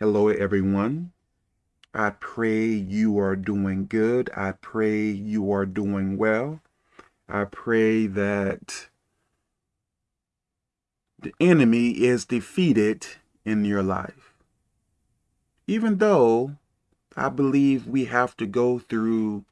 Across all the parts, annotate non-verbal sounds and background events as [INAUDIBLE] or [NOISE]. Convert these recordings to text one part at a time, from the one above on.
Hello, everyone. I pray you are doing good. I pray you are doing well. I pray that the enemy is defeated in your life. Even though I believe we have to go through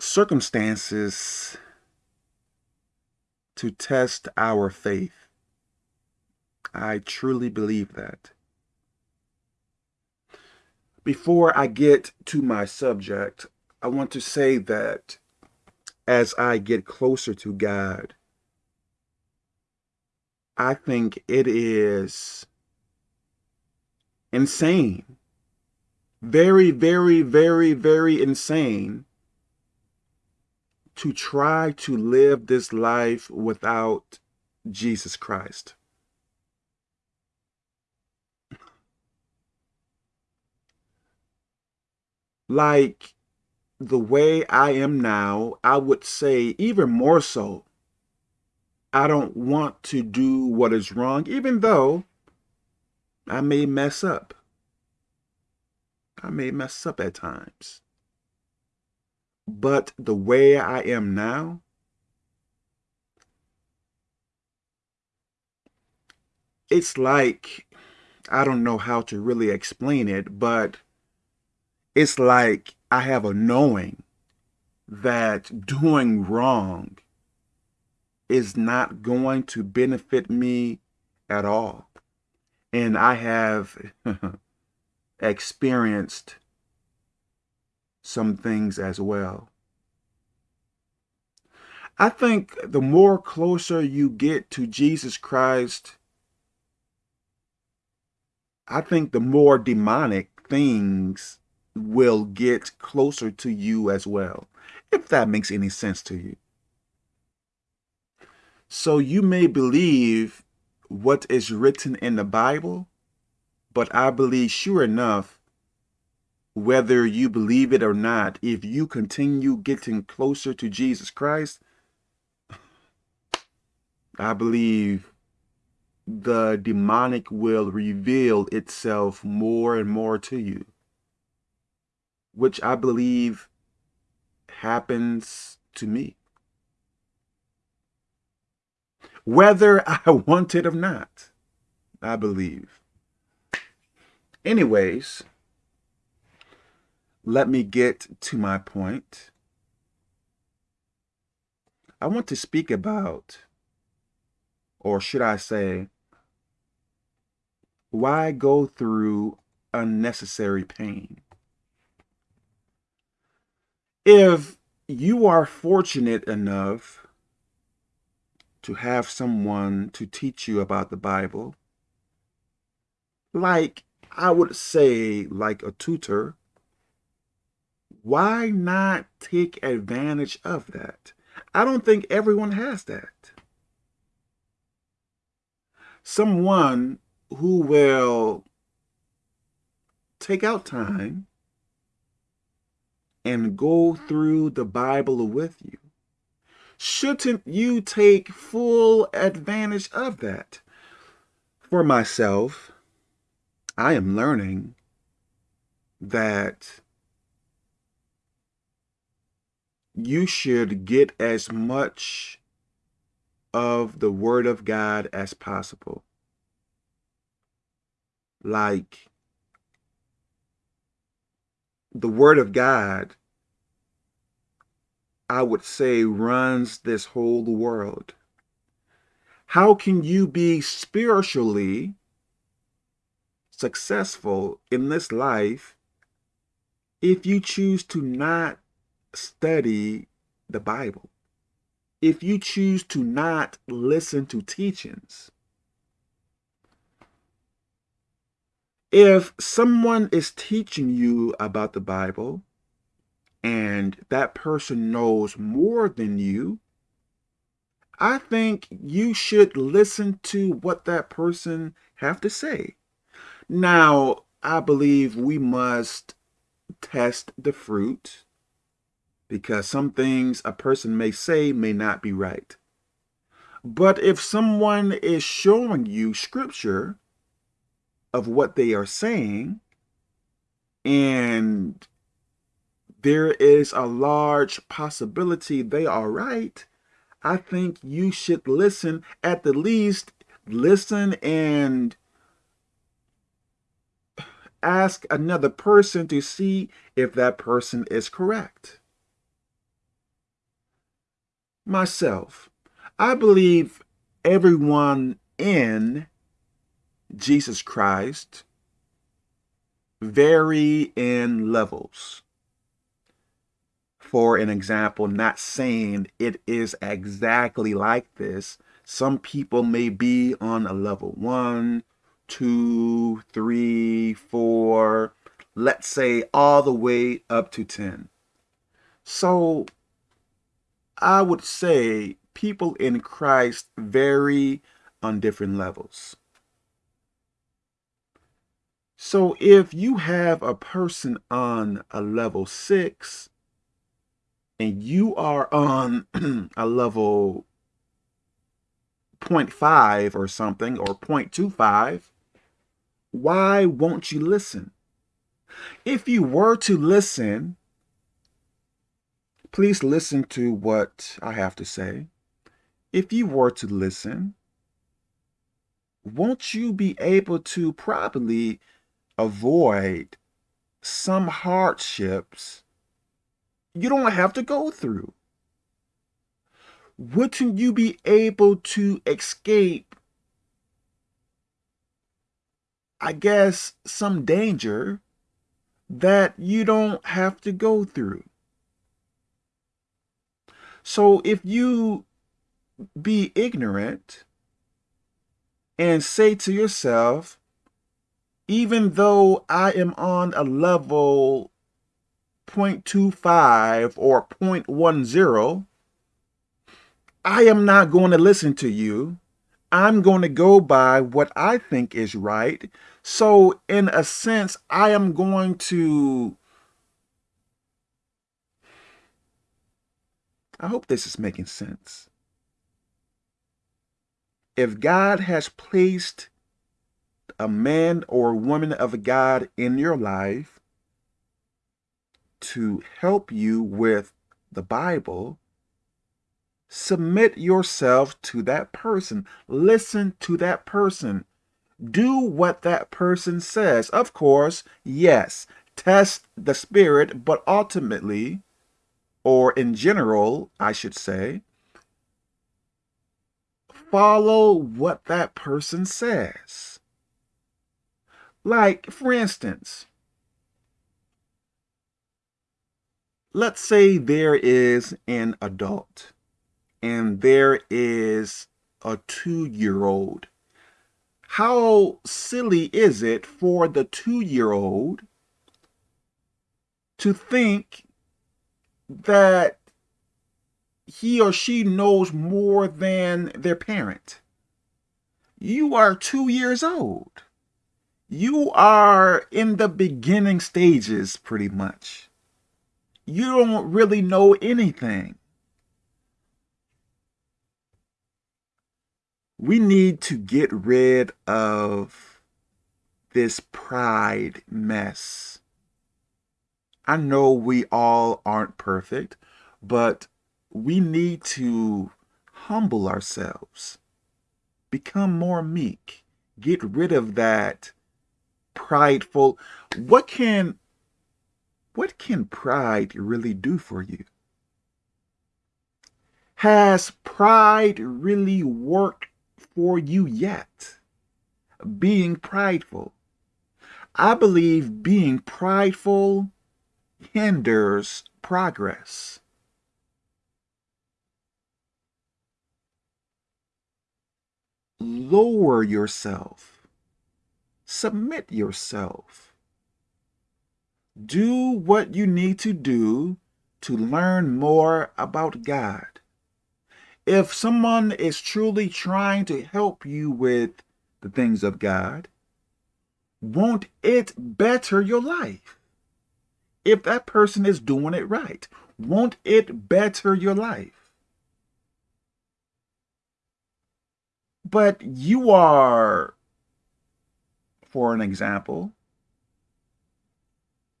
circumstances to test our faith. I truly believe that. Before I get to my subject, I want to say that as I get closer to God, I think it is insane. Very, very, very, very insane to try to live this life without Jesus Christ. Like the way I am now, I would say even more so. I don't want to do what is wrong, even though I may mess up. I may mess up at times. But the way I am now, it's like, I don't know how to really explain it, but it's like I have a knowing that doing wrong is not going to benefit me at all. And I have [LAUGHS] experienced some things as well. I think the more closer you get to Jesus Christ, I think the more demonic things will get closer to you as well, if that makes any sense to you. So you may believe what is written in the Bible, but I believe sure enough, whether you believe it or not, if you continue getting closer to Jesus Christ, I believe the demonic will reveal itself more and more to you which I believe happens to me. Whether I [LAUGHS] want it or not, I believe. Anyways, let me get to my point. I want to speak about, or should I say, why go through unnecessary pain? If you are fortunate enough to have someone to teach you about the Bible, like I would say like a tutor, why not take advantage of that? I don't think everyone has that. Someone who will take out time and go through the Bible with you. Shouldn't you take full advantage of that? For myself, I am learning that you should get as much of the Word of God as possible. Like, the word of God, I would say, runs this whole world. How can you be spiritually successful in this life if you choose to not study the Bible? If you choose to not listen to teachings? If someone is teaching you about the Bible and that person knows more than you, I think you should listen to what that person have to say. Now, I believe we must test the fruit because some things a person may say may not be right. But if someone is showing you scripture of what they are saying and there is a large possibility they are right, I think you should listen, at the least, listen and ask another person to see if that person is correct. Myself, I believe everyone in Jesus Christ vary in levels. For an example, not saying it is exactly like this. Some people may be on a level one, two, three, four, let's say all the way up to 10. So I would say people in Christ vary on different levels. So if you have a person on a level six and you are on [CLEARS THROAT] a level 0.5 or something or 0.25, why won't you listen? If you were to listen, please listen to what I have to say. If you were to listen, won't you be able to probably avoid some hardships you don't have to go through? Wouldn't you be able to escape, I guess, some danger that you don't have to go through? So if you be ignorant and say to yourself, even though I am on a level 0.25 or 0.10, I am not going to listen to you. I'm going to go by what I think is right. So in a sense, I am going to, I hope this is making sense. If God has placed a man or woman of God in your life to help you with the Bible, submit yourself to that person. Listen to that person. Do what that person says. Of course, yes, test the spirit, but ultimately, or in general, I should say, follow what that person says. Like, for instance, let's say there is an adult and there is a two-year-old. How silly is it for the two-year-old to think that he or she knows more than their parent? You are two years old you are in the beginning stages pretty much. You don't really know anything. We need to get rid of this pride mess. I know we all aren't perfect, but we need to humble ourselves, become more meek, get rid of that prideful. What can what can pride really do for you? Has pride really worked for you yet? Being prideful. I believe being prideful hinders progress. Lower yourself submit yourself. Do what you need to do to learn more about God. If someone is truly trying to help you with the things of God, won't it better your life? If that person is doing it right, won't it better your life? But you are for an example,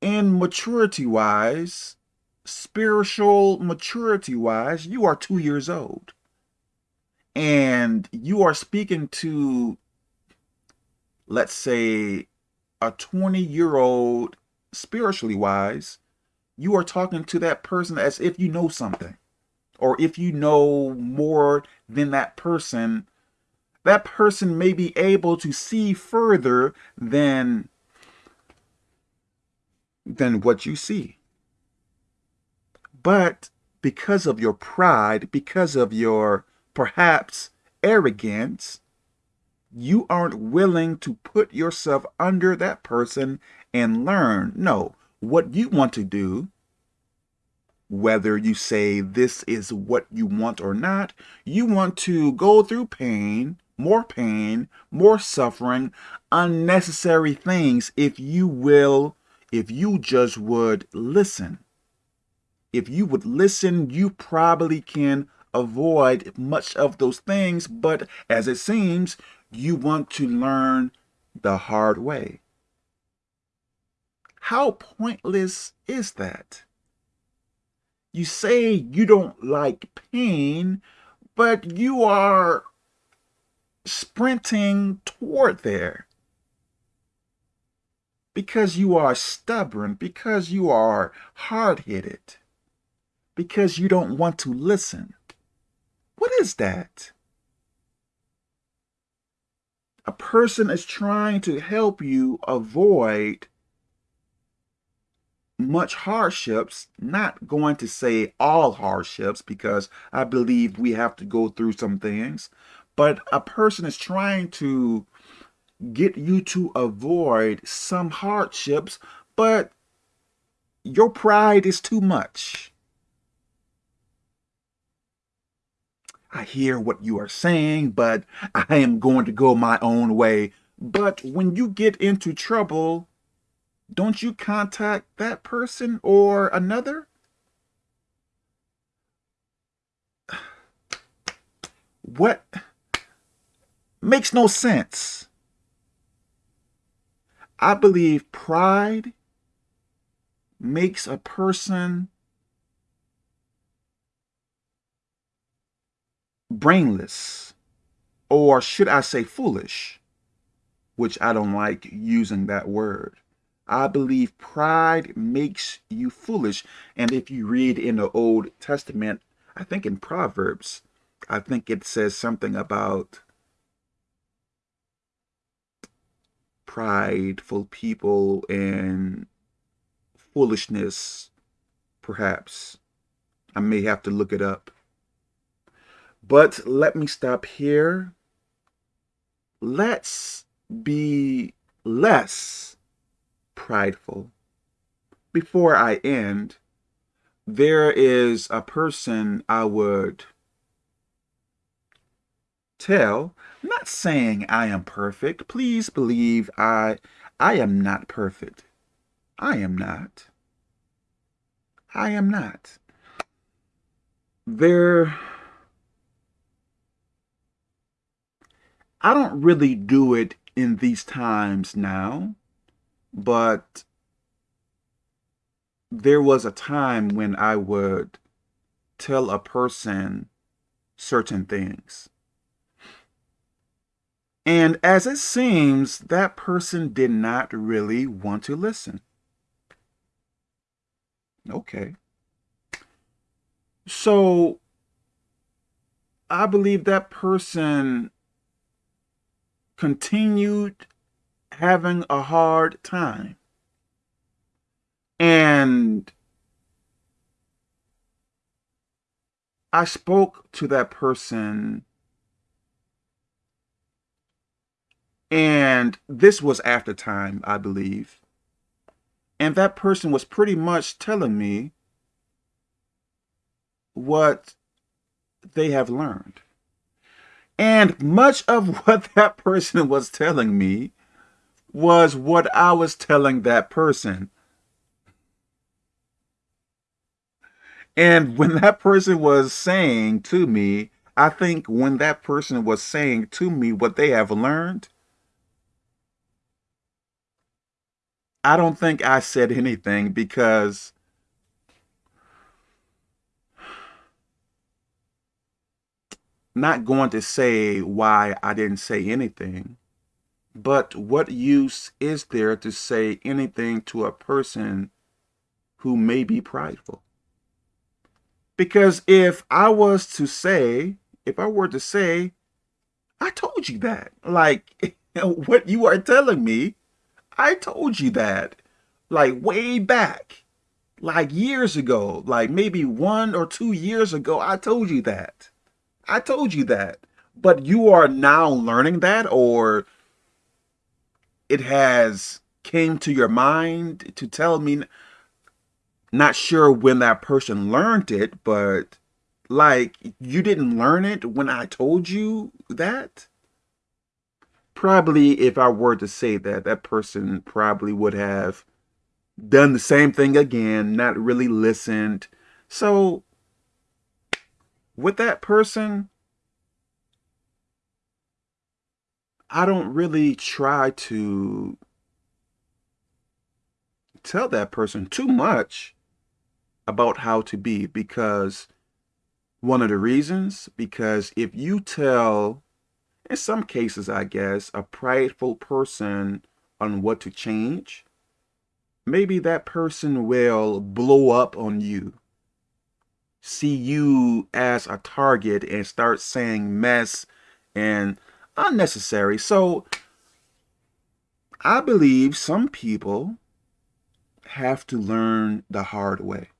in maturity-wise, spiritual maturity-wise, you are two years old. And you are speaking to, let's say, a 20-year-old spiritually wise, you are talking to that person as if you know something. Or if you know more than that person, that person may be able to see further than, than what you see. But because of your pride, because of your perhaps arrogance, you aren't willing to put yourself under that person and learn. No, what you want to do, whether you say this is what you want or not, you want to go through pain, more pain, more suffering, unnecessary things if you will, if you just would listen. If you would listen, you probably can avoid much of those things, but as it seems, you want to learn the hard way. How pointless is that? You say you don't like pain, but you are sprinting toward there. Because you are stubborn, because you are hard-headed, because you don't want to listen. What is that? A person is trying to help you avoid much hardships, not going to say all hardships because I believe we have to go through some things, but a person is trying to get you to avoid some hardships, but your pride is too much. I hear what you are saying, but I am going to go my own way. But when you get into trouble, don't you contact that person or another? [SIGHS] What makes no sense. I believe pride makes a person brainless, or should I say foolish, which I don't like using that word. I believe pride makes you foolish. And if you read in the Old Testament, I think in Proverbs, I think it says something about prideful people and foolishness, perhaps. I may have to look it up. But let me stop here. Let's be less prideful. Before I end, there is a person I would tell, not saying I am perfect. Please believe I, I am not perfect. I am not. I am not. There, I don't really do it in these times now but there was a time when I would tell a person certain things. And as it seems, that person did not really want to listen. Okay. So I believe that person continued having a hard time. And I spoke to that person and this was after time, I believe. And that person was pretty much telling me what they have learned. And much of [LAUGHS] what that person was telling me was what I was telling that person. And when that person was saying to me, I think when that person was saying to me what they have learned, I don't think I said anything because not going to say why I didn't say anything, but what use is there to say anything to a person who may be prideful? Because if I was to say, if I were to say, I told you that, like [LAUGHS] what you are telling me, I told you that, like way back, like years ago, like maybe one or two years ago, I told you that. I told you that. But you are now learning that or it has came to your mind to tell me not sure when that person learned it, but like you didn't learn it when I told you that? Probably if I were to say that, that person probably would have done the same thing again, not really listened. So with that person, I don't really try to tell that person too much about how to be because one of the reasons, because if you tell, in some cases, I guess, a prideful person on what to change, maybe that person will blow up on you, see you as a target and start saying mess and unnecessary. So I believe some people have to learn the hard way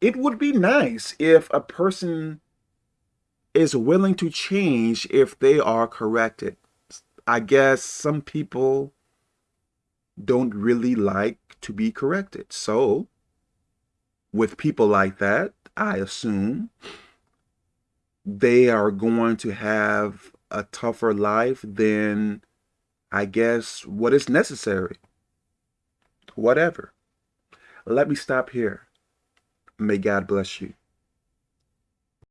it would be nice if a person is willing to change if they are corrected. I guess some people don't really like to be corrected. So with people like that, I assume they are going to have a tougher life than I guess what is necessary. Whatever. Let me stop here. May God bless you.